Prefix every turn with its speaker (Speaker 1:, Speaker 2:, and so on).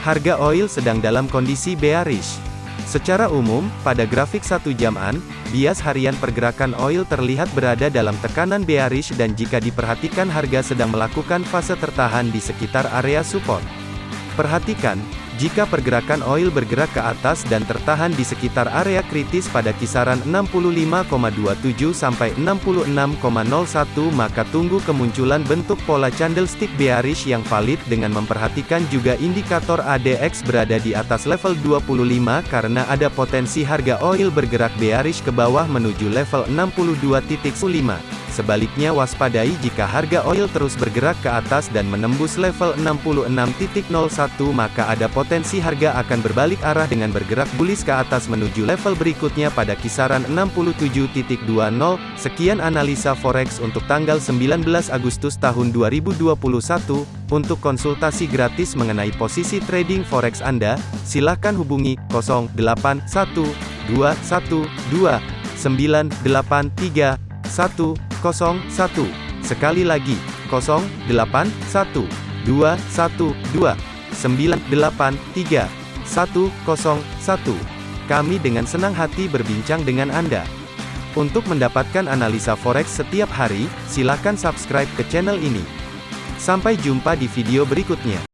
Speaker 1: Harga oil sedang dalam kondisi bearish. Secara umum, pada grafik satu jaman, bias harian pergerakan oil terlihat berada dalam tekanan bearish dan jika diperhatikan harga sedang melakukan fase tertahan di sekitar area support. Perhatikan, jika pergerakan oil bergerak ke atas dan tertahan di sekitar area kritis pada kisaran 65,27 sampai 66,01 maka tunggu kemunculan bentuk pola candlestick bearish yang valid dengan memperhatikan juga indikator ADX berada di atas level 25 karena ada potensi harga oil bergerak bearish ke bawah menuju level 62.5. Sebaliknya waspadai jika harga oil terus bergerak ke atas dan menembus level 66.01 maka ada potensi harga akan berbalik arah dengan bergerak bullish ke atas menuju level berikutnya pada kisaran 67.20. Sekian analisa forex untuk tanggal 19 Agustus tahun 2021. Untuk konsultasi gratis mengenai posisi trading forex Anda, silakan hubungi 081212 983 01. Sekali lagi, 081 212 983 101. Kami dengan senang hati berbincang dengan Anda. Untuk mendapatkan analisa forex setiap hari, silakan subscribe ke channel ini. Sampai jumpa di video berikutnya.